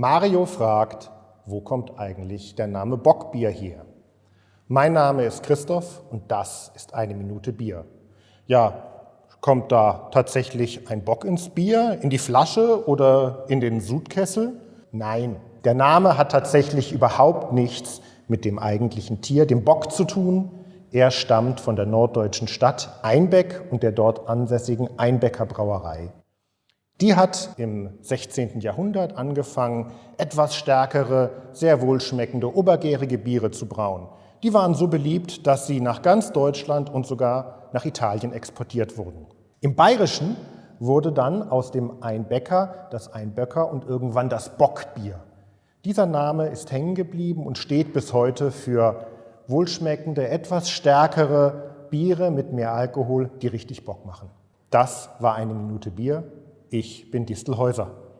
Mario fragt, wo kommt eigentlich der Name Bockbier her? Mein Name ist Christoph und das ist eine Minute Bier. Ja, kommt da tatsächlich ein Bock ins Bier, in die Flasche oder in den Sudkessel? Nein, der Name hat tatsächlich überhaupt nichts mit dem eigentlichen Tier, dem Bock, zu tun. Er stammt von der norddeutschen Stadt Einbeck und der dort ansässigen Einbecker Brauerei. Die hat im 16. Jahrhundert angefangen, etwas stärkere, sehr wohlschmeckende, obergärige Biere zu brauen. Die waren so beliebt, dass sie nach ganz Deutschland und sogar nach Italien exportiert wurden. Im Bayerischen wurde dann aus dem Einbäcker das Einböcker und irgendwann das Bockbier. Dieser Name ist hängen geblieben und steht bis heute für wohlschmeckende, etwas stärkere Biere mit mehr Alkohol, die richtig Bock machen. Das war eine Minute Bier. Ich bin Distelhäuser.